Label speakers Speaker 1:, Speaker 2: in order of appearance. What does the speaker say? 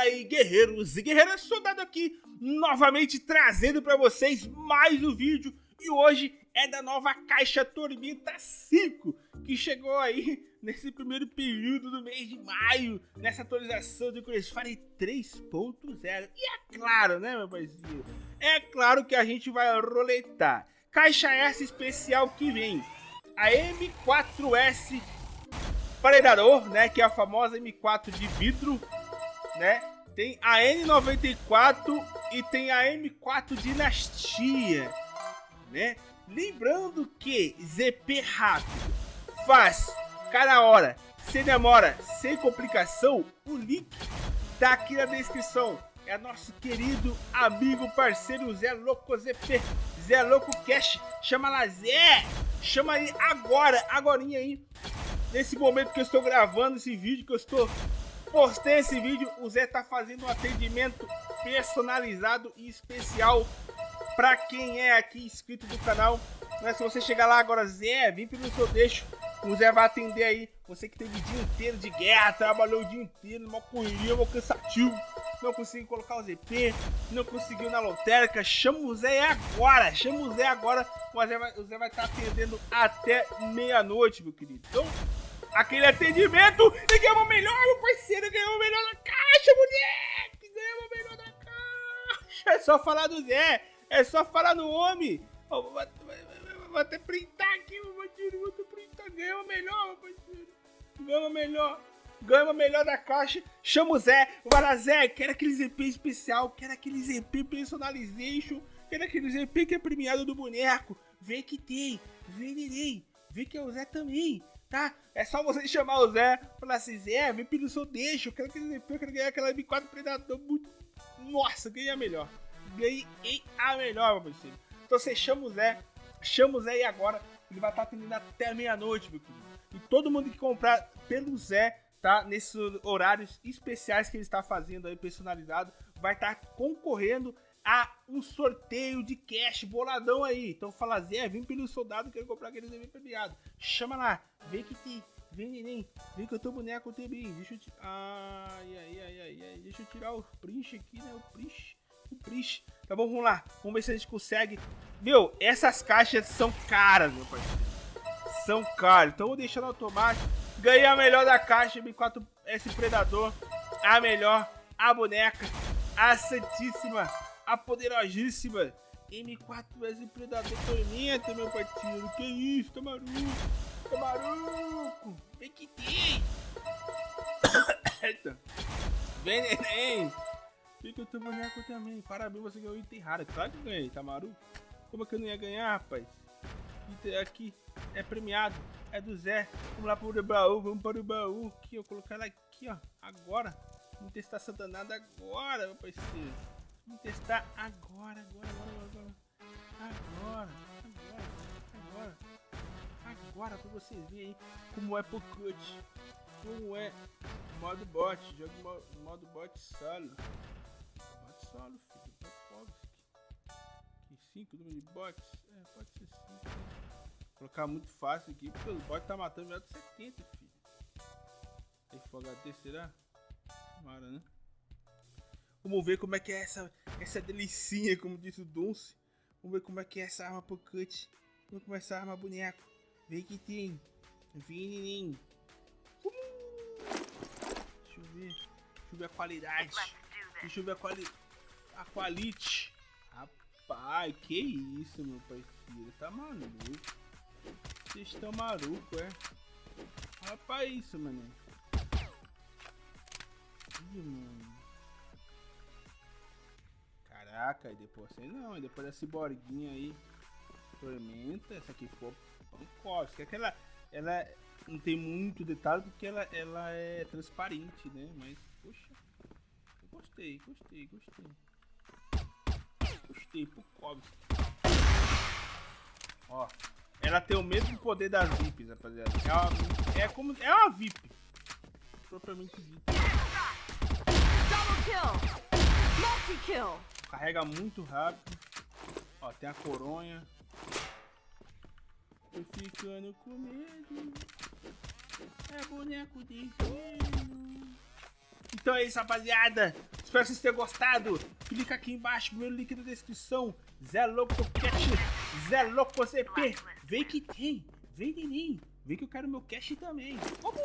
Speaker 1: Fala aí, guerreiros e guerreiras, soldado aqui, novamente trazendo para vocês mais um vídeo. E hoje é da nova caixa Tormenta 5, que chegou aí nesse primeiro período do mês de maio, nessa atualização do Crossfire 3.0. E é claro, né, meu parceiro? É claro que a gente vai roletar. Caixa essa especial que vem, a M4S Predador, né, que é a famosa M4 de vidro, né? Tem a N94 e tem a M4 Dinastia, né? Lembrando que ZP rápido, fácil, cada hora, sem demora, sem complicação, o link tá aqui na descrição. É nosso querido amigo parceiro Zé Louco ZP, Zé Louco Cash. Chama lá, Zé! Chama aí agora, agorinha aí. Nesse momento que eu estou gravando esse vídeo, que eu estou postei esse vídeo, o Zé tá fazendo um atendimento personalizado e especial para quem é aqui inscrito do canal. Mas se você chegar lá agora, Zé, vem pelo seu deixo, o Zé vai atender aí. Você que teve o dia inteiro de guerra, trabalhou o dia inteiro, uma correria, uma cansativo, não conseguiu colocar o ZP, não conseguiu na lotérica, chama o Zé agora, chama o Zé agora, o Zé vai, estar atendendo até meia-noite, meu querido. Então, aquele atendimento e ganhamos melhor, meu parceiro, ganhamos melhor na caixa, moleque, ganhamos melhor na caixa. É só falar do Zé, é só falar no homem. vou, vou, até printar aqui, meu parceiro, vou até printar, ganhamos melhor, meu parceiro, ganhamos melhor. Ganhamos melhor da caixa, chama o Zé, vai lá Zé, quero aquele ZP especial, quero aquele ZP personalization, quero aquele ZP que é premiado do boneco, vê que tem, vê neném, vê que é o Zé também, tá? É só você chamar o Zé, falar assim, Zé, vem pelo seu deixo, eu quero aquele ZP, eu quero ganhar aquela M4 Predador muito... Nossa, ganhei a melhor. Ganhei a melhor, meu parceiro. Então você chama o Zé, chama o Zé e agora ele vai estar atendendo até meia-noite, meu querido. E todo mundo que comprar pelo Zé, tá? Nesses horários especiais que ele está fazendo aí, personalizado, vai estar concorrendo a um sorteio de cash boladão aí. Então fala, Zé, vem pelo soldado, quero comprar aquele ZB premiado. Chama lá, vem que tem, vem neném, vem que eu tô boneco também. Deixa eu tirar, ai, ai, ai, ai, ai, deixa eu tirar o print aqui, né, o print, o print. Tá bom, vamos lá, vamos ver se a gente consegue. Meu, essas caixas são caras, meu parceiro. São caras, então vou deixar no automático. Ganhei a melhor da caixa, M4S Predador, a melhor, a boneca, a santíssima a poderosíssima M4S Predador Tormenta, meu parceiro. Que isso, tá maluco? Tá maluco? Vem que tem. Eita. Vem, neném. Fica o teu boneco também. Parabéns, você ganhou item raro. Claro que ganhei, tá maluco? Como é que eu não ia ganhar, rapaz? Item aqui é premiado. É do Zé. Vamos lá para o baú. Vamos para o baú. Aqui, eu colocar ela aqui, ó. Agora. Vamos testar essa danada agora, meu parceiro. Vamos testar agora, agora, agora, agora. Agora, agora, agora. Agora pra vocês verem como é Pocut. Como é modo bot. Jogo modo, bot solo. Bot solo, filho. Popovski. Que 5 número de bots? É, pode ser 5. Vou colocar muito fácil aqui, porque os bots tá matando melhor de 70, filho. Tem Full HD, será? Tomara, né? Vamos ver como é que é essa, essa delicinha, como disse o Dunce. Vamos ver como é que é essa arma pocket. Vamos é essa arma boneco. Vem que tem. Vem, Uh! Deixa eu ver. Deixa eu ver a qualidade. Deixa eu ver a, quali a quality. Rapaz, que isso, meu parceiro. Tá maluco. Vocês estão malucos, é? Rapaz, isso, mano. Ih, mano. E depois assim não, e depois dessa borguinha aí, tormenta, essa aqui ficou pancóstica. Aquela, ela não tem muito detalhe porque ela, ela é transparente, né? Mas, poxa, eu gostei, gostei, gostei. Gostei, Pukovski. Ó, ela tem o mesmo poder das VIPs, rapaziada. É, uma, é como, é uma VIP. Propriamente dita. Double kill! Multi kill! Carrega muito rápido. Ó, tem a coronha. Tô ficando com medo. É boneco de gelo. Então é isso, rapaziada. Espero que vocês tenham gostado. Clica aqui embaixo, primeiro link da descrição. Zé Louco Cash, Zé Louco CP. Vem que tem. Vem, neném. Vem que eu quero meu cash também. Vamos!